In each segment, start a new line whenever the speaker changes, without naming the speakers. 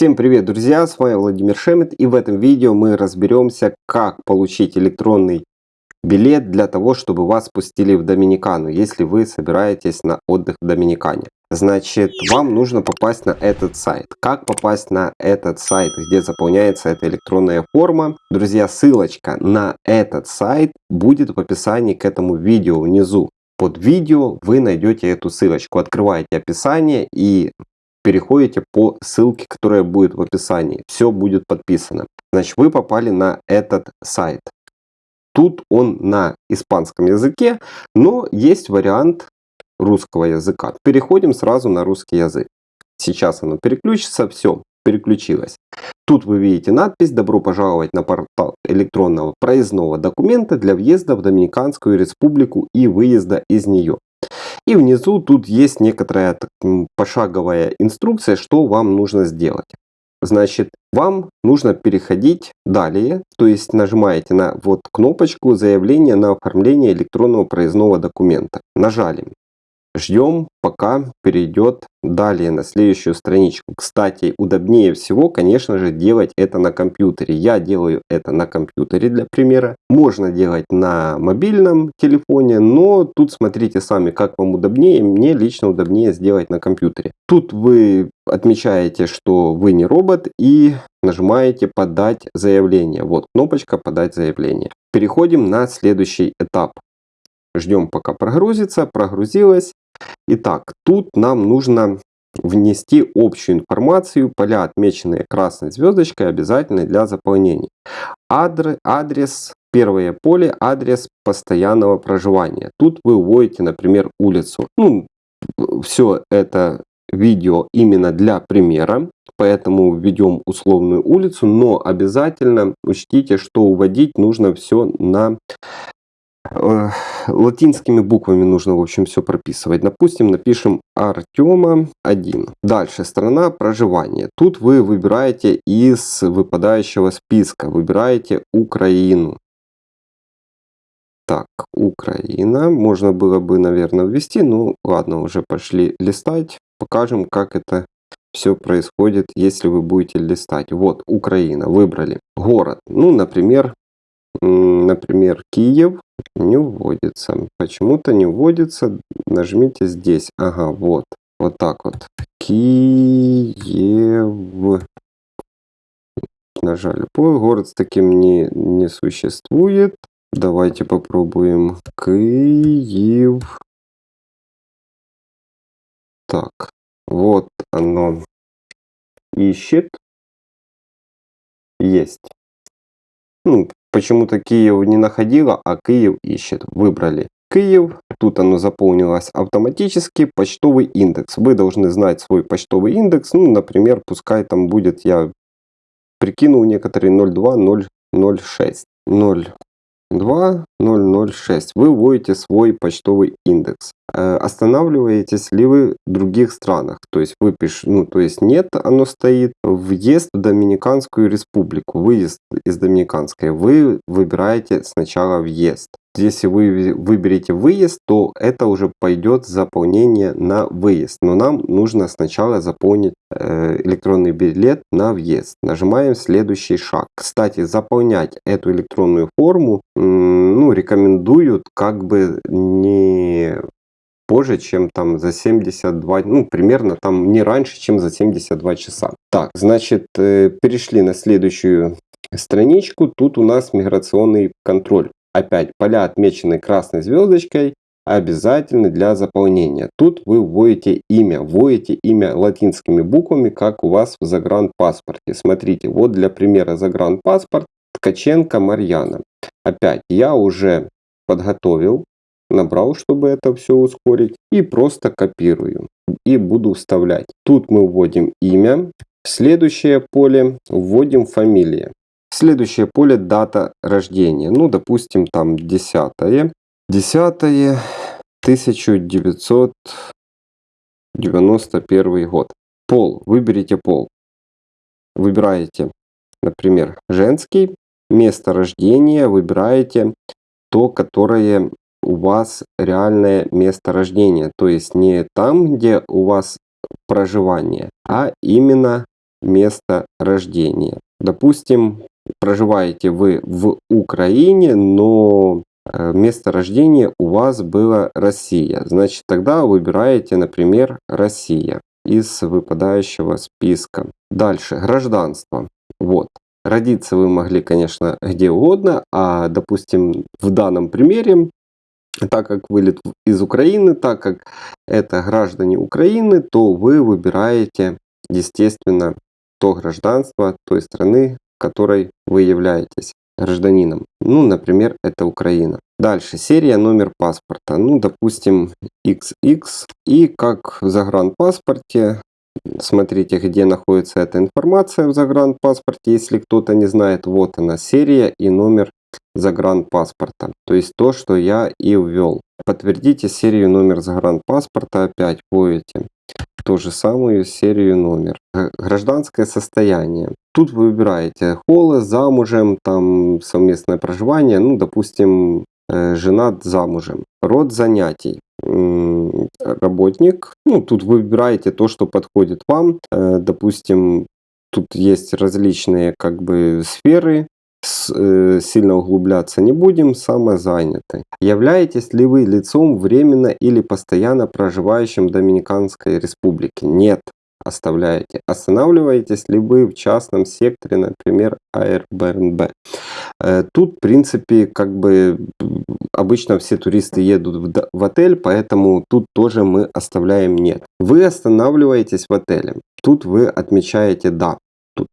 Всем привет, друзья! С вами Владимир Шемет и в этом видео мы разберемся, как получить электронный билет для того, чтобы вас пустили в Доминикану, если вы собираетесь на отдых в Доминикане. Значит, вам нужно попасть на этот сайт. Как попасть на этот сайт, где заполняется эта электронная форма? Друзья, ссылочка на этот сайт будет в описании к этому видео внизу. Под видео вы найдете эту ссылочку. Открываете описание и переходите по ссылке, которая будет в описании. Все будет подписано. Значит, вы попали на этот сайт. Тут он на испанском языке, но есть вариант русского языка. Переходим сразу на русский язык. Сейчас оно переключится, все, переключилось. Тут вы видите надпись «Добро пожаловать на портал электронного проездного документа для въезда в Доминиканскую республику и выезда из нее». И внизу тут есть некоторая пошаговая инструкция, что вам нужно сделать. Значит, вам нужно переходить далее, то есть нажимаете на вот кнопочку заявление на оформление электронного проездного документа. Нажали. Ждем, пока перейдет далее на следующую страничку. Кстати, удобнее всего, конечно же, делать это на компьютере. Я делаю это на компьютере для примера. Можно делать на мобильном телефоне, но тут смотрите сами, как вам удобнее. Мне лично удобнее сделать на компьютере. Тут вы отмечаете, что вы не робот и нажимаете подать заявление. Вот кнопочка подать заявление. Переходим на следующий этап. Ждем пока прогрузится, прогрузилось. Итак, тут нам нужно внести общую информацию, поля отмеченные красной звездочкой обязательны для заполнения. Адрес, первое поле, адрес постоянного проживания. Тут вы вводите, например, улицу. Ну, все это видео именно для примера, поэтому введем условную улицу, но обязательно учтите, что уводить нужно все на латинскими буквами нужно, в общем, все прописывать. Допустим, напишем Артема 1. Дальше, страна проживания. Тут вы выбираете из выпадающего списка, выбираете Украину. Так, Украина. Можно было бы, наверное, ввести, ну ладно, уже пошли листать. Покажем, как это все происходит, если вы будете листать. Вот, Украина, выбрали. Город, ну, например, например, Киев не вводится. Почему-то не вводится. Нажмите здесь. Ага, вот. Вот так вот. Киев. Нажали. По город с таким не, не существует. Давайте попробуем. Киев. Так. Вот оно ищет. Есть. Ну, Почему-то Киев не находила, а Киев ищет. Выбрали Киев. Тут оно заполнилось автоматически. Почтовый индекс. Вы должны знать свой почтовый индекс. Ну, например, пускай там будет, я прикинул некоторые 02006. 02006. Вы вводите свой почтовый индекс. Э, останавливаетесь ли вы в других странах? То есть вы пишете, ну то есть нет, оно стоит. Въезд в Доминиканскую республику, выезд из Доминиканской. Вы выбираете сначала въезд. Если вы выберете выезд, то это уже пойдет заполнение на выезд. Но нам нужно сначала заполнить э, электронный билет на въезд. Нажимаем следующий шаг. Кстати, заполнять эту электронную форму рекомендуют как бы не позже, чем там за 72, ну, примерно там не раньше, чем за 72 часа. Так, значит, э, перешли на следующую страничку. Тут у нас миграционный контроль. Опять поля отмечены красной звездочкой, обязательны для заполнения. Тут вы вводите имя, вводите имя латинскими буквами, как у вас в загранпаспорте. Смотрите, вот для примера загранпаспорт Ткаченко Марьяна. Опять я уже подготовил набрал, чтобы это все ускорить. И просто копирую. И буду вставлять. Тут мы вводим имя. В следующее поле вводим фамилия. Следующее поле дата рождения. Ну, допустим, там 10 10 1991 год. Пол. Выберите пол. Выбираете, например, женский. Место рождения выбираете то, которое у вас реальное место рождения. То есть не там, где у вас проживание, а именно место рождения. Допустим, проживаете вы в Украине, но э, место рождения у вас было Россия. Значит, тогда выбираете, например, Россия из выпадающего списка. Дальше, гражданство. Вот. Родиться вы могли, конечно, где угодно, а, допустим, в данном примере, так как вылет из Украины, так как это граждане Украины, то вы выбираете, естественно, то гражданство той страны, которой вы являетесь гражданином. Ну, например, это Украина. Дальше, серия, номер паспорта. Ну, допустим, XX. И как в загранпаспорте, смотрите, где находится эта информация в загранпаспорте. Если кто-то не знает, вот она, серия и номер загранпаспорта. То есть то, что я и ввел. Подтвердите серию номер загранпаспорта, опять вводите ту же самую серию номер. Гражданское состояние. Тут вы выбираете холос, замужем, там совместное проживание, ну, допустим, э, женат замужем. Род занятий. Работник. Ну, тут вы выбираете то, что подходит вам. Э, допустим, тут есть различные как бы сферы Э, сильно углубляться не будем, самозаняты. Являетесь ли вы лицом временно или постоянно проживающим в Доминиканской республике? Нет. Оставляете. Останавливаетесь ли вы в частном секторе, например, Airbnb? Э, тут, в принципе, как бы обычно все туристы едут в отель, поэтому тут тоже мы оставляем нет. Вы останавливаетесь в отеле. Тут вы отмечаете да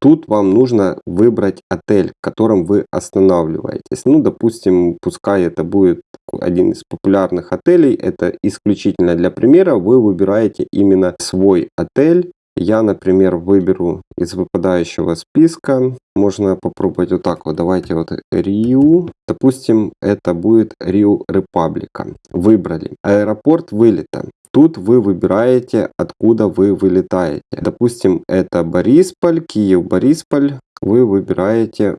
тут вам нужно выбрать отель, в котором вы останавливаетесь. Ну, допустим, пускай это будет один из популярных отелей, это исключительно для примера, вы выбираете именно свой отель. Я, например, выберу из выпадающего списка, можно попробовать вот так вот, давайте вот Риу, допустим, это будет Риу Репаблика. Выбрали. Аэропорт вылета. Тут вы выбираете, откуда вы вылетаете. Допустим, это Борисполь, Киев, Борисполь. Вы выбираете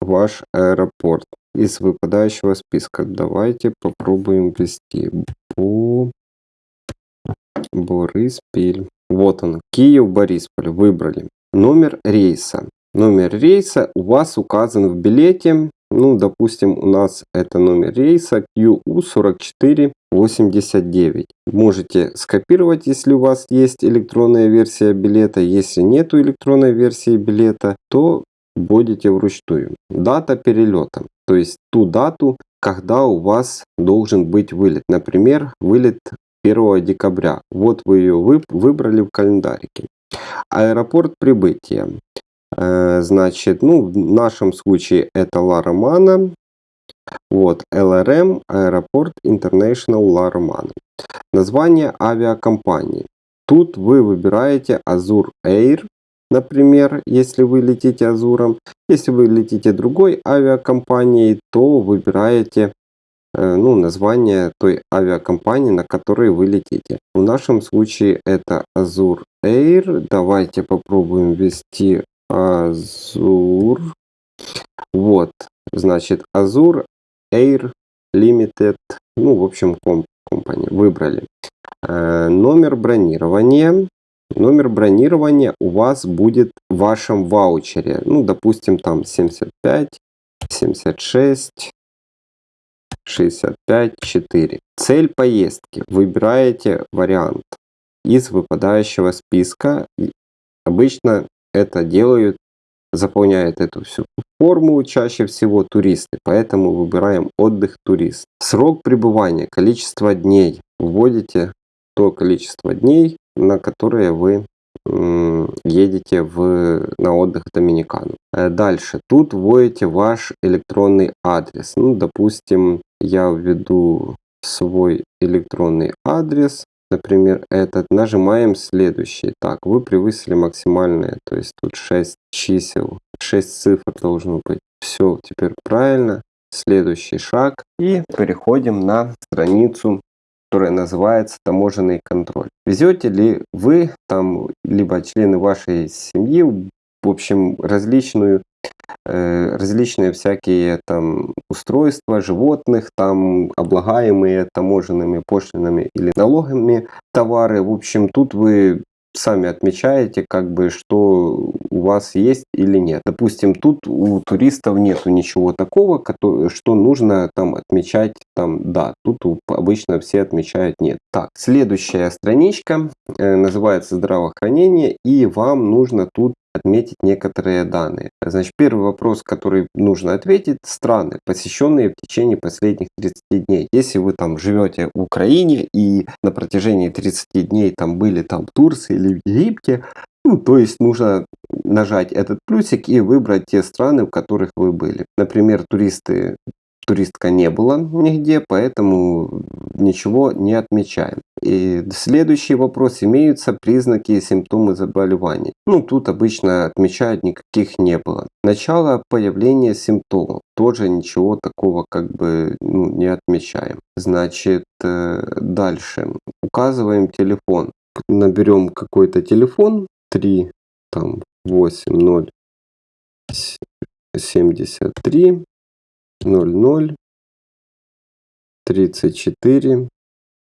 ваш аэропорт из выпадающего списка. Давайте попробуем ввести. Бо... Бориспиль. Вот он, Киев, Борисполь. Выбрали. Номер рейса. Номер рейса у вас указан в билете. Ну, допустим, у нас это номер рейса QU4489. Можете скопировать, если у вас есть электронная версия билета. Если нету электронной версии билета, то вводите вручную. Дата перелета. То есть ту дату, когда у вас должен быть вылет. Например, вылет 1 декабря. Вот вы ее выбрали в календарике. Аэропорт прибытия. Э, значит, ну, в нашем случае это Ла Романа. Вот, ЛРМ, аэропорт International Ла Романа. Название авиакомпании. Тут вы выбираете Azur Air, например, если вы летите Азуром. Если вы летите другой авиакомпанией, то выбираете ну, название той авиакомпании, на которой вы летите. В нашем случае это Azur Air. Давайте попробуем ввести Азур. Вот, значит, Азур Air Limited, ну, в общем, комп компания, выбрали. Э, номер бронирования. Номер бронирования у вас будет в вашем ваучере. Ну, допустим, там 75, 76, 65, 4. Цель поездки. Выбираете вариант из выпадающего списка. Обычно это делают, заполняют эту всю форму чаще всего туристы, поэтому выбираем отдых турист. Срок пребывания, количество дней. Вводите то количество дней, на которые вы едете в, на отдых в Доминикану. Э, дальше. Тут вводите ваш электронный адрес. Ну, допустим, я введу свой электронный адрес например, этот, нажимаем следующий. Так, вы превысили максимальное, то есть тут 6 чисел, 6 цифр должно быть. Все, теперь правильно. Следующий шаг. И переходим на страницу, которая называется таможенный контроль. Везете ли вы там, либо члены вашей семьи, в общем, различную Э, различные всякие там устройства животных, там облагаемые таможенными пошлинами или налогами товары. В общем, тут вы сами отмечаете, как бы, что у вас есть или нет. Допустим, тут у туристов нету ничего такого, что нужно там отмечать там да. Тут обычно все отмечают нет. Так, следующая страничка э, называется здравоохранение и вам нужно тут отметить некоторые данные. Значит, первый вопрос, который нужно ответить, страны, посещенные в течение последних 30 дней. Если вы там живете в Украине и на протяжении 30 дней там были там в Турции или в Египте, ну, то есть нужно нажать этот плюсик и выбрать те страны, в которых вы были. Например, туристы туристка не была нигде, поэтому ничего не отмечаем. И следующий вопрос. Имеются признаки и симптомы заболевания? Ну, тут обычно отмечают, никаких не было. Начало появления симптомов. Тоже ничего такого как бы ну, не отмечаем. Значит, э, дальше. Указываем телефон. Наберем какой-то телефон. 3, там, 8, 0, 73 00 34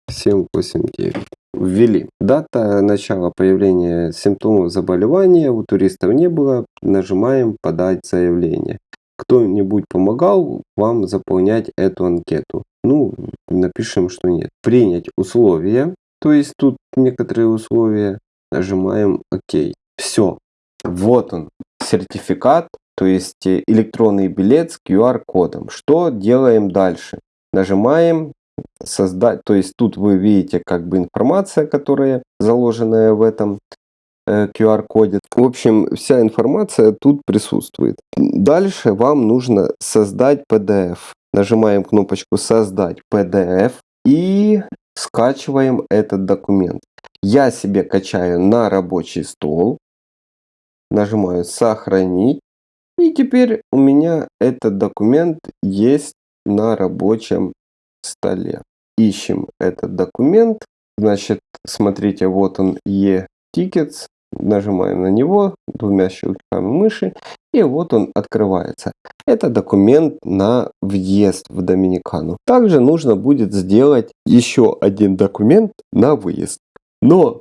789. Ввели. Дата начала появления симптомов заболевания у туристов не было. Нажимаем «Подать заявление». Кто-нибудь помогал вам заполнять эту анкету? Ну, напишем, что нет. Принять условия. То есть тут некоторые условия. Нажимаем «Ок». Все. Вот он, сертификат то есть э, электронный билет с QR-кодом. Что делаем дальше? Нажимаем создать, то есть тут вы видите как бы информация, которая заложенная в этом э, QR-коде. В общем, вся информация тут присутствует. Дальше вам нужно создать PDF. Нажимаем кнопочку «Создать PDF» и скачиваем этот документ. Я себе качаю на рабочий стол. Нажимаю «Сохранить». И теперь у меня этот документ есть на рабочем столе. Ищем этот документ. Значит, смотрите, вот он e-tickets. Нажимаем на него двумя щелчками мыши. И вот он открывается. Это документ на въезд в Доминикану. Также нужно будет сделать еще один документ на выезд. Но,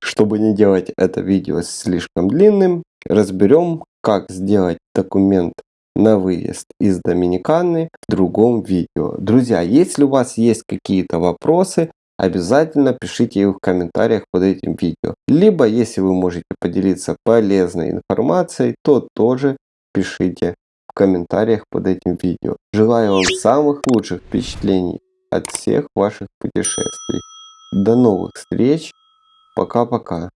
чтобы не делать это видео слишком длинным, разберем, как сделать документ на выезд из Доминиканы в другом видео. Друзья, если у вас есть какие-то вопросы, обязательно пишите их в комментариях под этим видео. Либо, если вы можете поделиться полезной информацией, то тоже пишите в комментариях под этим видео. Желаю вам самых лучших впечатлений от всех ваших путешествий. До новых встреч. Пока-пока.